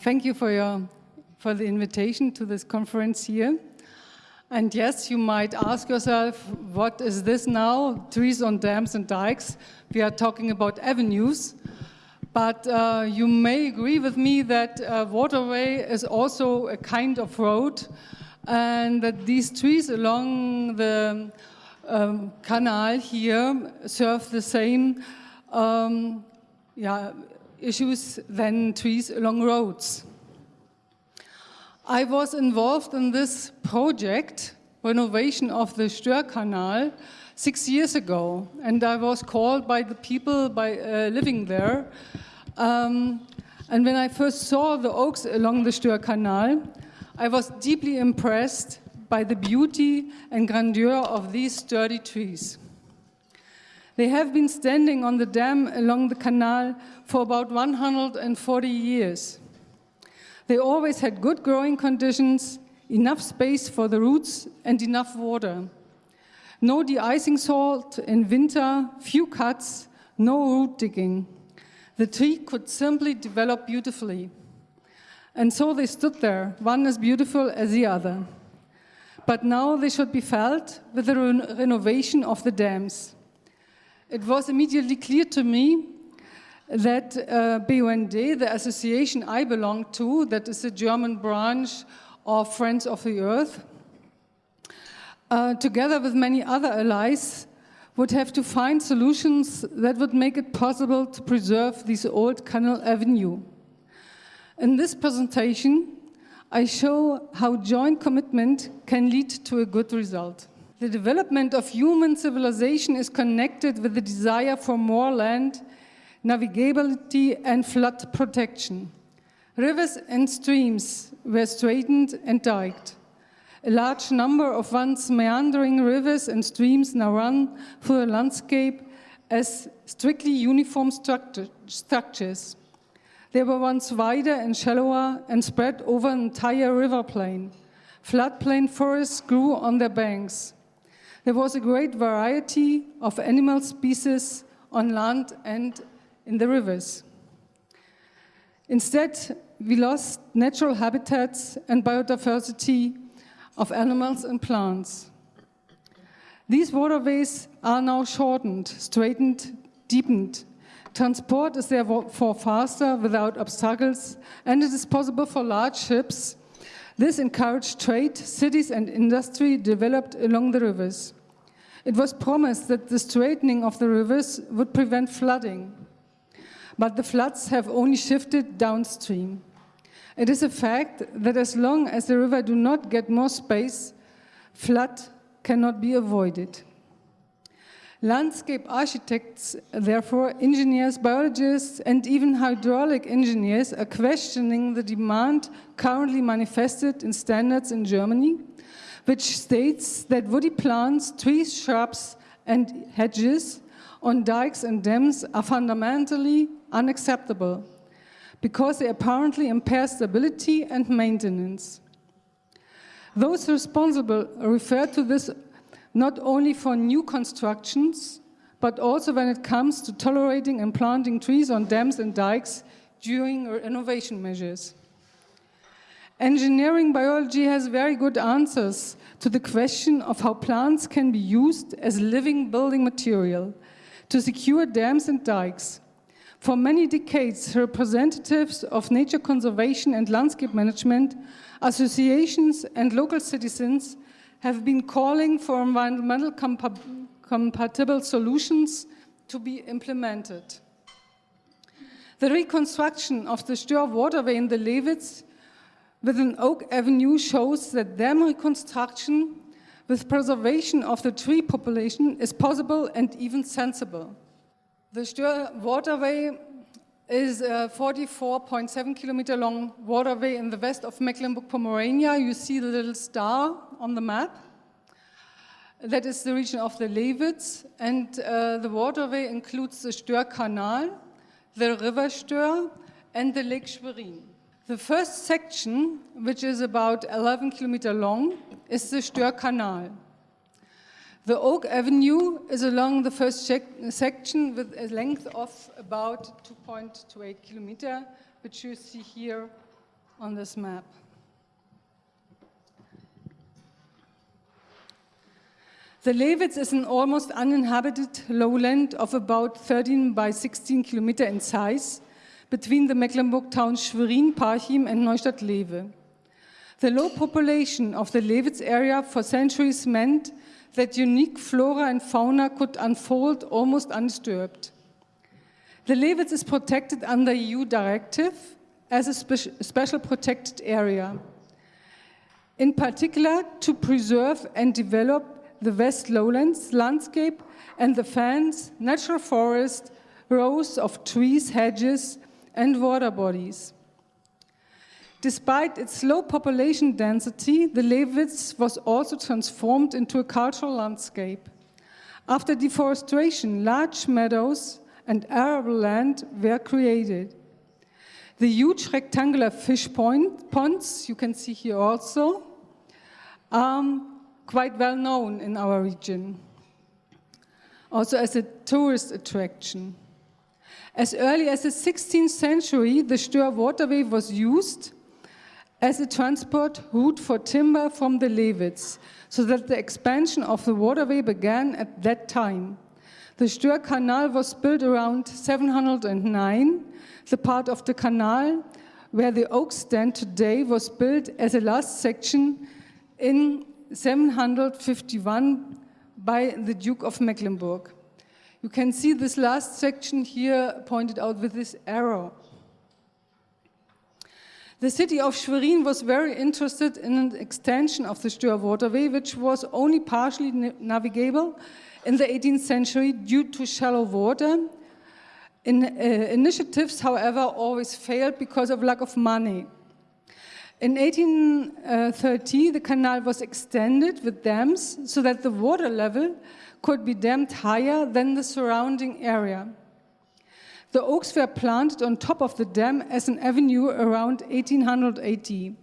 Thank you for, your, for the invitation to this conference here. And yes, you might ask yourself, what is this now? Trees on dams and dikes. We are talking about avenues. But uh, you may agree with me that a waterway is also a kind of road and that these trees along the um, canal here serve the same um, yeah, issues than trees along roads. I was involved in this project, renovation of the Störkanal, six years ago, and I was called by the people by uh, living there. Um, and when I first saw the oaks along the Störkanal, I was deeply impressed by the beauty and grandeur of these sturdy trees. They have been standing on the dam along the canal for about 140 years. They always had good growing conditions, enough space for the roots and enough water. No de-icing salt in winter, few cuts, no root digging. The tree could simply develop beautifully. And so they stood there, one as beautiful as the other. But now they should be felled with the re renovation of the dams it was immediately clear to me that uh, BUND, the association I belong to, that is a German branch of Friends of the Earth, uh, together with many other allies, would have to find solutions that would make it possible to preserve this old canal avenue. In this presentation, I show how joint commitment can lead to a good result. The development of human civilization is connected with the desire for more land, navigability and flood protection. Rivers and streams were straightened and diked. A large number of once meandering rivers and streams now run through the landscape as strictly uniform structure, structures. They were once wider and shallower and spread over an entire river plain. Floodplain forests grew on their banks. There was a great variety of animal species on land and in the rivers. Instead, we lost natural habitats and biodiversity of animals and plants. These waterways are now shortened, straightened, deepened. Transport is therefore faster without obstacles, and it is possible for large ships this encouraged trade, cities and industry developed along the rivers. It was promised that the straightening of the rivers would prevent flooding, but the floods have only shifted downstream. It is a fact that as long as the river do not get more space, flood cannot be avoided. Landscape architects, therefore, engineers, biologists, and even hydraulic engineers are questioning the demand currently manifested in standards in Germany, which states that woody plants, trees, shrubs, and hedges on dikes and dams are fundamentally unacceptable because they apparently impair stability and maintenance. Those responsible refer to this not only for new constructions, but also when it comes to tolerating and planting trees on dams and dikes during renovation measures. Engineering biology has very good answers to the question of how plants can be used as living building material to secure dams and dikes. For many decades, representatives of nature conservation and landscape management, associations and local citizens have been calling for environmental compa compatible solutions to be implemented. The reconstruction of the Stör waterway in the Lewitz with an oak avenue shows that dam reconstruction with preservation of the tree population is possible and even sensible. The Stör waterway is a 44.7 kilometer long waterway in the west of Mecklenburg-Pomerania. You see the little star on the map. That is the region of the Lewitz, and uh, the waterway includes the Stör Canal, the River Stör, and the Lake Schwerin. The first section, which is about 11 kilometers long, is the Stör Canal. The Oak Avenue is along the first section with a length of about 2.28 kilometers, which you see here on this map. The Lewitz is an almost uninhabited lowland of about 13 by 16 kilometer in size between the Mecklenburg towns Schwerin, Parchim and Neustadt-Glewe. The low population of the Lewitz area for centuries meant that unique flora and fauna could unfold almost undisturbed. The Lewitz is protected under EU directive as a spe special protected area. In particular, to preserve and develop the West Lowlands landscape and the fens, natural forest, rows of trees, hedges, and water bodies. Despite its low population density, the Lewitz was also transformed into a cultural landscape. After deforestation, large meadows and arable land were created. The huge rectangular fish ponds, you can see here also, um, quite well known in our region, also as a tourist attraction. As early as the 16th century, the Stör waterway was used as a transport route for timber from the Lewitz, so that the expansion of the waterway began at that time. The Stör Canal was built around 709. The part of the canal where the oaks stand today was built as a last section in 751 by the Duke of Mecklenburg. You can see this last section here pointed out with this arrow. The city of Schwerin was very interested in an extension of the Stör waterway, which was only partially navigable in the 18th century due to shallow water. In, uh, initiatives, however, always failed because of lack of money. In 1830, the canal was extended with dams so that the water level could be dammed higher than the surrounding area. The oaks were planted on top of the dam as an avenue around 1880.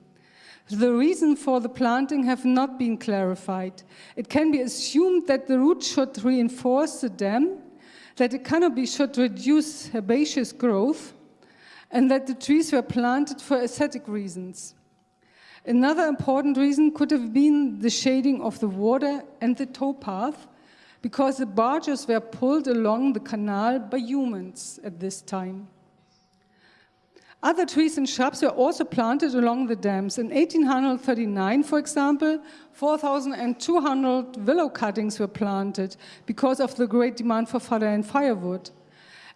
The reason for the planting have not been clarified. It can be assumed that the root should reinforce the dam, that the canopy should reduce herbaceous growth, and that the trees were planted for aesthetic reasons. Another important reason could have been the shading of the water and the towpath, because the barges were pulled along the canal by humans at this time. Other trees and shrubs were also planted along the dams. In 1839, for example, 4,200 willow cuttings were planted because of the great demand for fodder and firewood.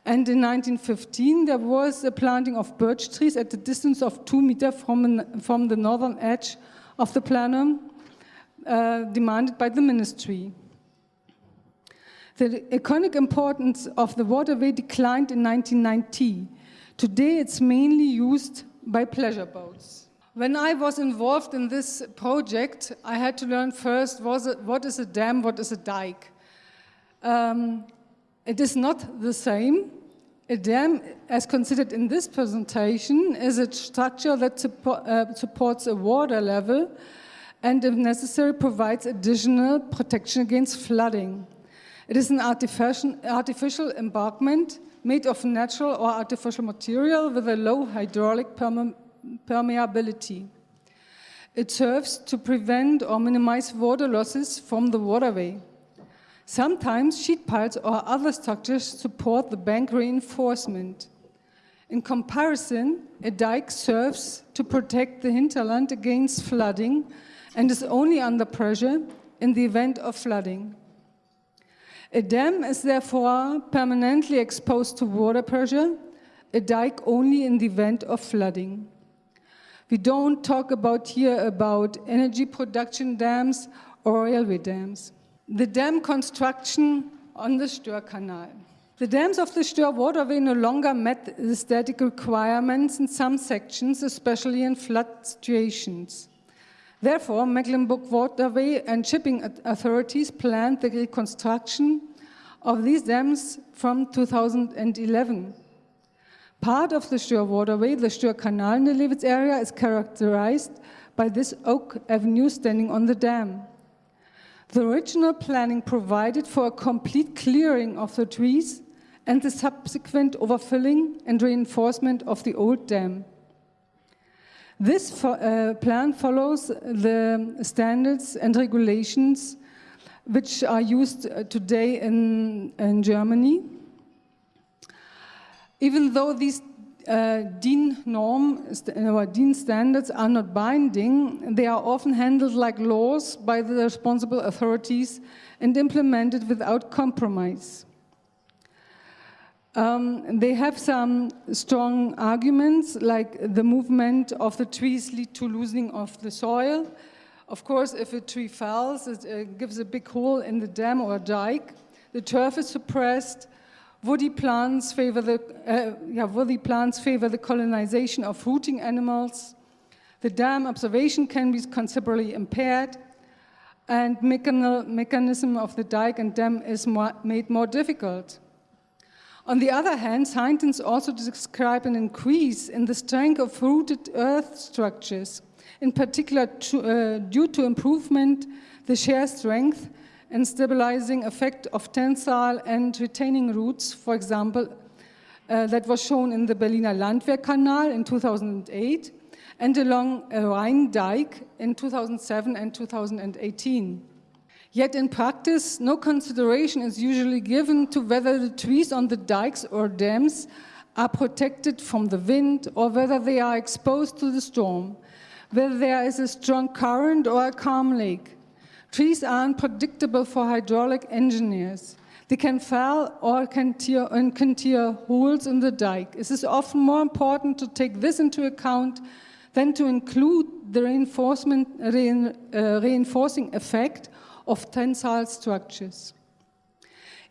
And in 1915, there was a planting of birch trees at a distance of two meters from, from the northern edge of the plenum uh, demanded by the ministry. The economic importance of the waterway declined in 1990. Today, it's mainly used by pleasure boats. When I was involved in this project, I had to learn first what is a dam, what is a dike. Um, it is not the same. A dam, as considered in this presentation, is a structure that uh, supports a water level and, if necessary, provides additional protection against flooding. It is an artificial, artificial embankment made of natural or artificial material with a low hydraulic perme permeability. It serves to prevent or minimize water losses from the waterway. Sometimes sheet piles or other structures support the bank reinforcement. In comparison, a dike serves to protect the hinterland against flooding and is only under pressure in the event of flooding. A dam is therefore permanently exposed to water pressure, a dike only in the event of flooding. We don't talk about here about energy production dams or railway dams the dam construction on the Stör Canal. The dams of the Stör waterway no longer met the static requirements in some sections, especially in flood situations. Therefore, Mecklenburg Waterway and shipping authorities planned the reconstruction of these dams from 2011. Part of the Stör waterway, the Stör Canal in the Lewitz area, is characterized by this oak avenue standing on the dam. The original planning provided for a complete clearing of the trees and the subsequent overfilling and reinforcement of the old dam. This fo uh, plan follows the standards and regulations which are used uh, today in, in Germany. Even though these uh, DIN norm or DIN standards are not binding, they are often handled like laws by the responsible authorities and implemented without compromise. Um, they have some strong arguments, like the movement of the trees lead to loosening of the soil. Of course, if a tree falls, it uh, gives a big hole in the dam or dike. The turf is suppressed. Woody plants favor the, uh, yeah, woody plants favor the colonization of rooting animals. The dam observation can be considerably impaired and mechanism of the dike and dam is more, made more difficult. On the other hand, scientists also describe an increase in the strength of rooted earth structures, in particular to, uh, due to improvement the shear strength and stabilizing effect of tensile and retaining roots, for example, uh, that was shown in the Berliner Landwehrkanal in 2008 and along a Rhine Dike in 2007 and 2018. Yet in practice, no consideration is usually given to whether the trees on the dikes or dams are protected from the wind or whether they are exposed to the storm, whether there is a strong current or a calm lake. Trees are unpredictable for hydraulic engineers. They can fall or can tear, and can tear holes in the dike. It is often more important to take this into account than to include the reinforcement, rein, uh, reinforcing effect of tensile structures.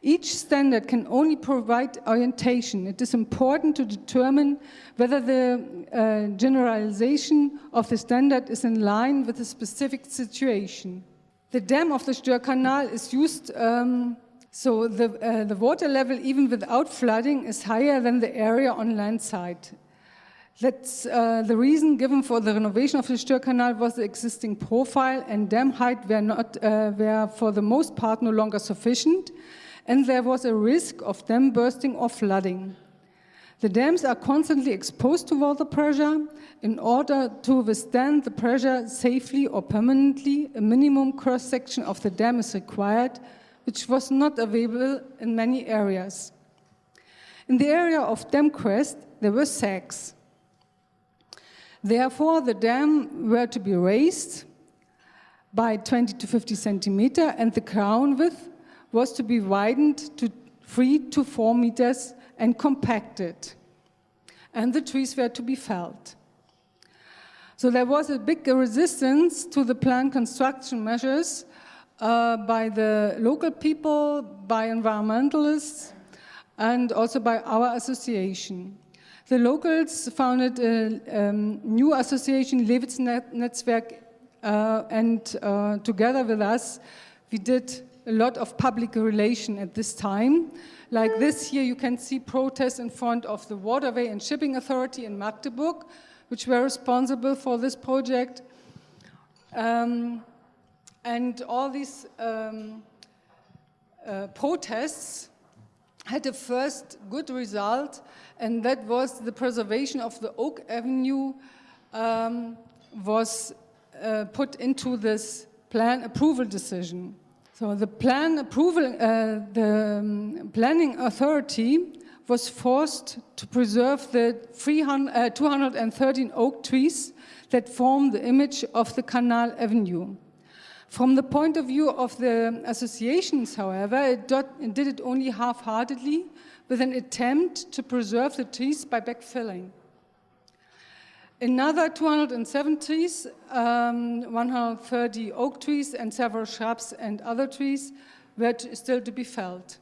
Each standard can only provide orientation. It is important to determine whether the uh, generalization of the standard is in line with the specific situation. The dam of the Stör Canal is used, um, so the, uh, the water level, even without flooding, is higher than the area on land side. That's uh, the reason given for the renovation of the Stör Canal was the existing profile and dam height were, not, uh, were for the most part no longer sufficient and there was a risk of dam bursting or flooding. The dams are constantly exposed to water pressure. In order to withstand the pressure safely or permanently, a minimum cross-section of the dam is required, which was not available in many areas. In the area of dam crest, there were sags. Therefore, the dam were to be raised by 20 to 50 centimeter and the crown width was to be widened to three to four meters and compacted. And the trees were to be felled. So there was a big resistance to the planned construction measures uh, by the local people, by environmentalists, and also by our association. The locals founded a um, new association, Lewitz Netzwerk, uh, and uh, together with us, we did a lot of public relation at this time. Like this here, you can see protests in front of the Waterway and Shipping Authority in Magdeburg, which were responsible for this project. Um, and all these um, uh, protests had a first good result, and that was the preservation of the Oak Avenue um, was uh, put into this plan approval decision. So the plan approval, uh, the um, planning authority was forced to preserve the 300, uh, 213 oak trees that form the image of the Canal Avenue. From the point of view of the associations, however, it, it did it only half-heartedly with an attempt to preserve the trees by backfilling. Another 207 trees, um, 130 oak trees and several shrubs and other trees were still to be felled.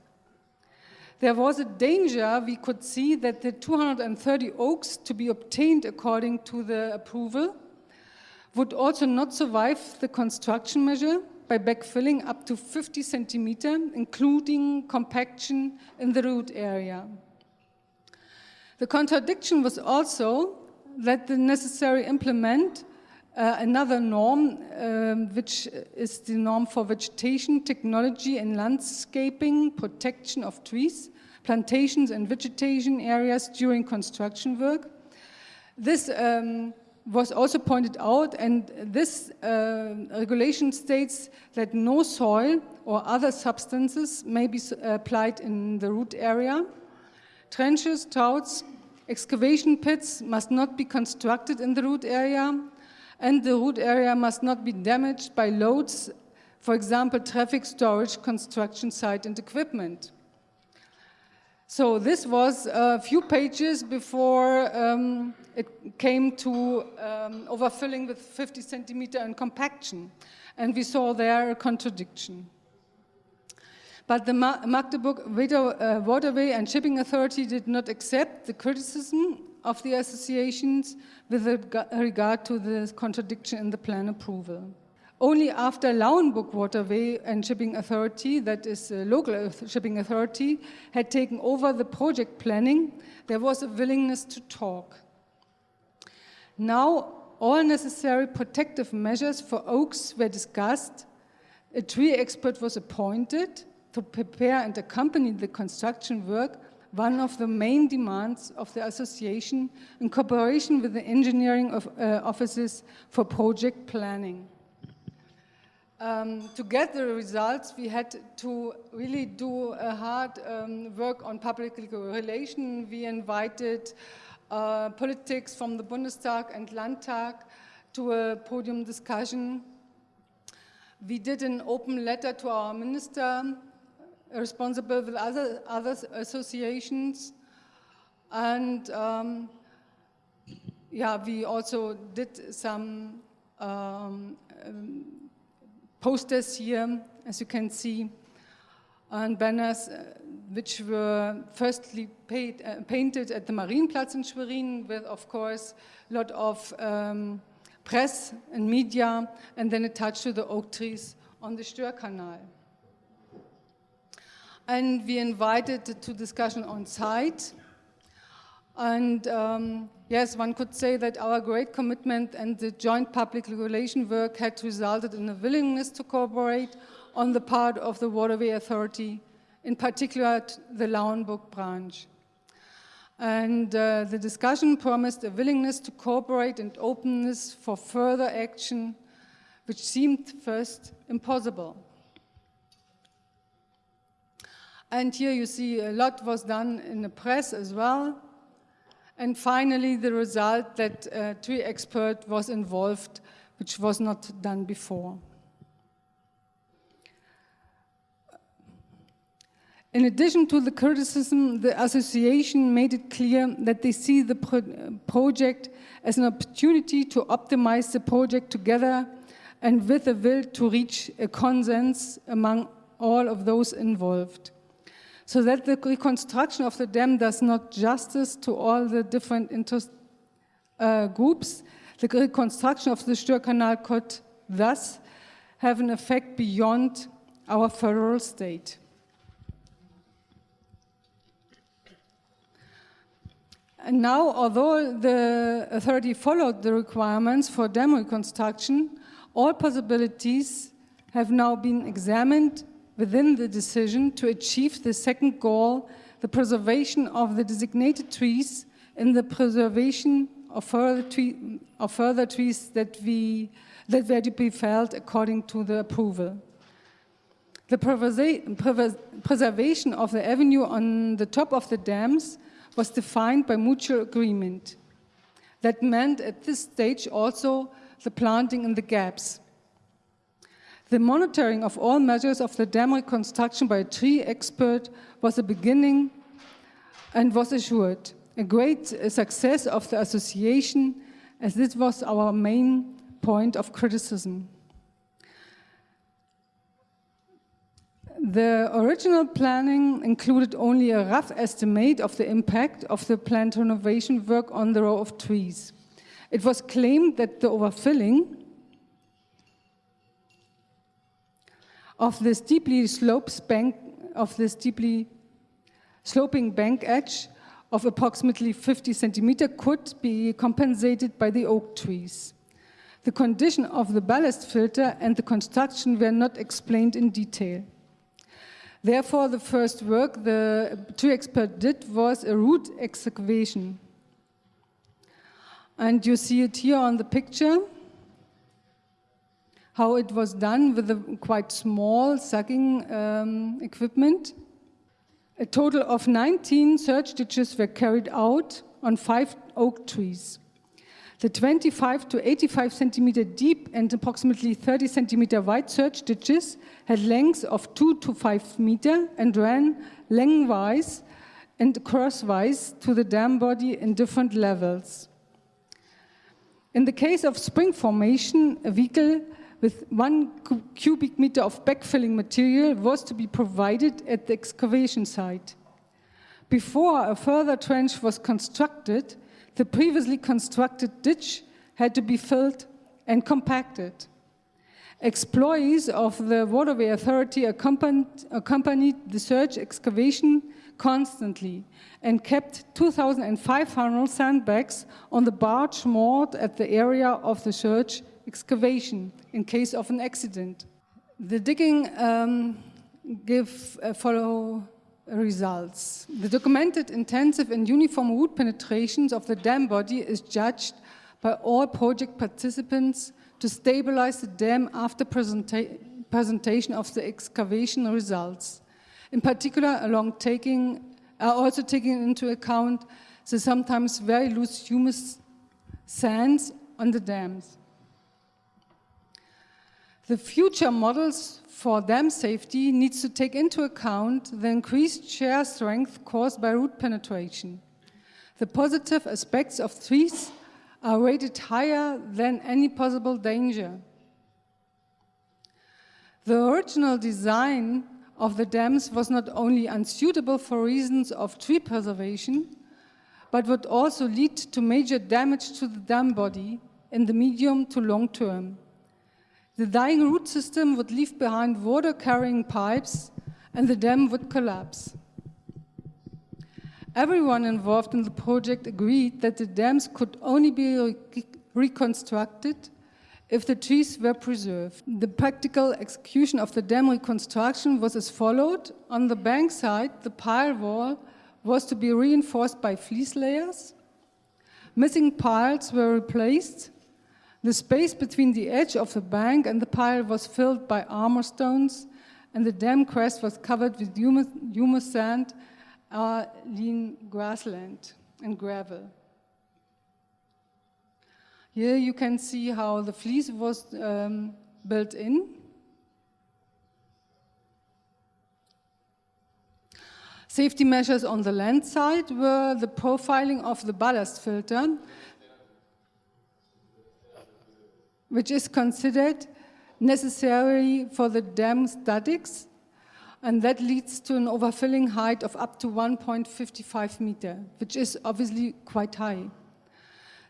There was a danger we could see that the 230 oaks to be obtained according to the approval would also not survive the construction measure by backfilling up to 50 centimeter, including compaction in the root area. The contradiction was also that the necessary implement uh, another norm, um, which is the norm for vegetation, technology and landscaping, protection of trees, plantations and vegetation areas during construction work. This um, was also pointed out, and this uh, regulation states that no soil or other substances may be applied in the root area. Trenches, troughs, excavation pits must not be constructed in the root area, and the root area must not be damaged by loads, for example, traffic storage, construction site, and equipment. So this was a few pages before um, it came to um, overfilling with 50 centimeter and compaction. And we saw there a contradiction. But the Magdeburg uh, Waterway and Shipping Authority did not accept the criticism of the associations with regard to the contradiction in the plan approval. Only after Lauenburg Waterway and Shipping Authority, that is a local shipping authority, had taken over the project planning, there was a willingness to talk. Now, all necessary protective measures for oaks were discussed, a tree expert was appointed to prepare and accompany the construction work, one of the main demands of the association in cooperation with the engineering of, uh, offices for project planning. Um, to get the results, we had to really do a hard um, work on public relation. We invited uh, politics from the Bundestag and Landtag to a podium discussion. We did an open letter to our minister, responsible with other, other associations. And um, yeah, we also did some um, um posters here, as you can see, and banners uh, which were firstly paid, uh, painted at the Marienplatz in Schwerin with, of course, a lot of um, press and media, and then attached to the oak trees on the Störkanal. And we invited to discussion on site. And um, yes, one could say that our great commitment and the joint public regulation work had resulted in a willingness to cooperate on the part of the Waterway Authority, in particular the Lauenburg branch. And uh, the discussion promised a willingness to cooperate and openness for further action, which seemed first impossible. And here you see a lot was done in the press as well. And finally, the result that a tree expert was involved, which was not done before. In addition to the criticism, the association made it clear that they see the pro project as an opportunity to optimize the project together and with a will to reach a consensus among all of those involved. So that the reconstruction of the dam does not justice to all the different interest uh, groups, the reconstruction of the Störkanal could thus have an effect beyond our federal state. And now, although the authority followed the requirements for dam reconstruction, all possibilities have now been examined within the decision to achieve the second goal, the preservation of the designated trees and the preservation of further, tree, of further trees that, we, that were to be felled according to the approval. The preservation of the avenue on the top of the dams was defined by mutual agreement. That meant at this stage also the planting in the gaps. The monitoring of all measures of the dam reconstruction by a tree expert was a beginning and was assured. A great success of the association as this was our main point of criticism. The original planning included only a rough estimate of the impact of the plant renovation work on the row of trees. It was claimed that the overfilling of the steeply slopes bank of sloping bank edge of approximately 50 centimeter could be compensated by the oak trees. The condition of the ballast filter and the construction were not explained in detail. Therefore, the first work the tree expert did was a root excavation. And you see it here on the picture, how it was done with a quite small sucking um, equipment. A total of 19 search ditches were carried out on five oak trees. The 25 to 85 centimeter deep and approximately 30 centimeter wide search ditches had lengths of 2 to 5 meter and ran lengthwise and crosswise to the dam body in different levels. In the case of spring formation, a vehicle with one cubic meter of backfilling material was to be provided at the excavation site. Before a further trench was constructed, the previously constructed ditch had to be filled and compacted. Employees of the Waterway Authority accompanied, accompanied the search excavation constantly and kept 2,500 sandbags on the barge moored at the area of the search excavation in case of an accident. The digging um, give uh, follow results. The documented intensive and uniform root penetrations of the dam body is judged by all project participants to stabilize the dam after presenta presentation of the excavation results. In particular, along taking, uh, also taking into account the sometimes very loose humus sands on the dams. The future models for dam safety needs to take into account the increased shear strength caused by root penetration. The positive aspects of trees are rated higher than any possible danger. The original design of the dams was not only unsuitable for reasons of tree preservation, but would also lead to major damage to the dam body in the medium to long term. The dying root system would leave behind water-carrying pipes and the dam would collapse. Everyone involved in the project agreed that the dams could only be re reconstructed if the trees were preserved. The practical execution of the dam reconstruction was as followed. On the bank side, the pile wall was to be reinforced by fleece layers. Missing piles were replaced the space between the edge of the bank and the pile was filled by armor stones, and the dam crest was covered with humus, humus sand, uh, lean grassland, and gravel. Here you can see how the fleece was um, built in. Safety measures on the land side were the profiling of the ballast filter which is considered necessary for the dam statics, and that leads to an overfilling height of up to 1.55 meter, which is obviously quite high.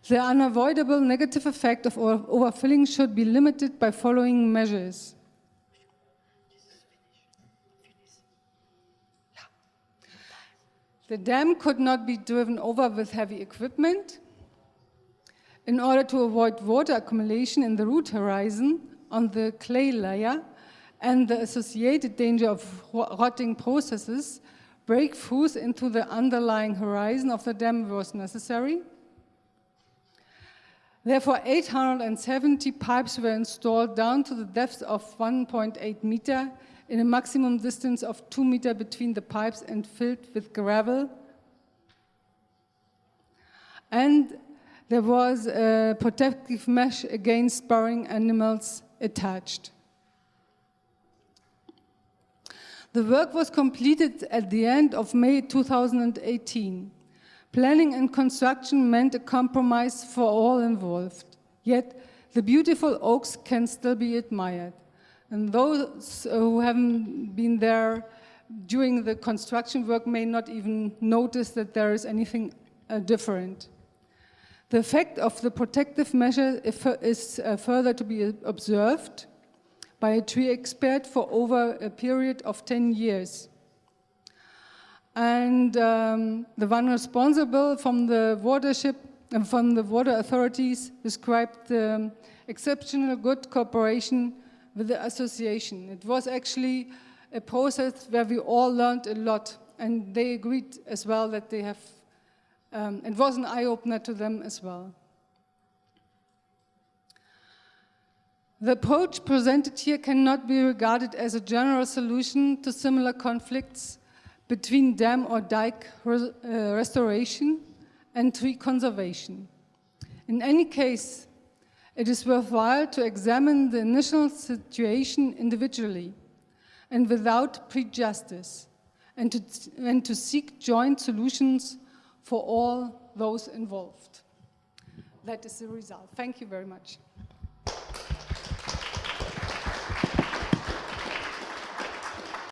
The unavoidable negative effect of overfilling should be limited by following measures. The dam could not be driven over with heavy equipment, in order to avoid water accumulation in the root horizon on the clay layer and the associated danger of rotting processes, breakthroughs into the underlying horizon of the dam was necessary. Therefore, 870 pipes were installed down to the depth of 1.8 meter in a maximum distance of 2 meter between the pipes and filled with gravel. And there was a protective mesh against burrowing animals attached. The work was completed at the end of May 2018. Planning and construction meant a compromise for all involved, yet the beautiful oaks can still be admired. And those who haven't been there during the construction work may not even notice that there is anything uh, different. The effect of the protective measure is uh, further to be observed by a tree expert for over a period of 10 years. And um, the one responsible from the watership and uh, from the water authorities described the exceptional good cooperation with the association. It was actually a process where we all learned a lot and they agreed as well that they have um, it was an eye-opener to them as well. The approach presented here cannot be regarded as a general solution to similar conflicts between dam or dike res uh, restoration and tree conservation. In any case, it is worthwhile to examine the initial situation individually and without prejudice, and to, and to seek joint solutions for all those involved. That is the result. Thank you very much.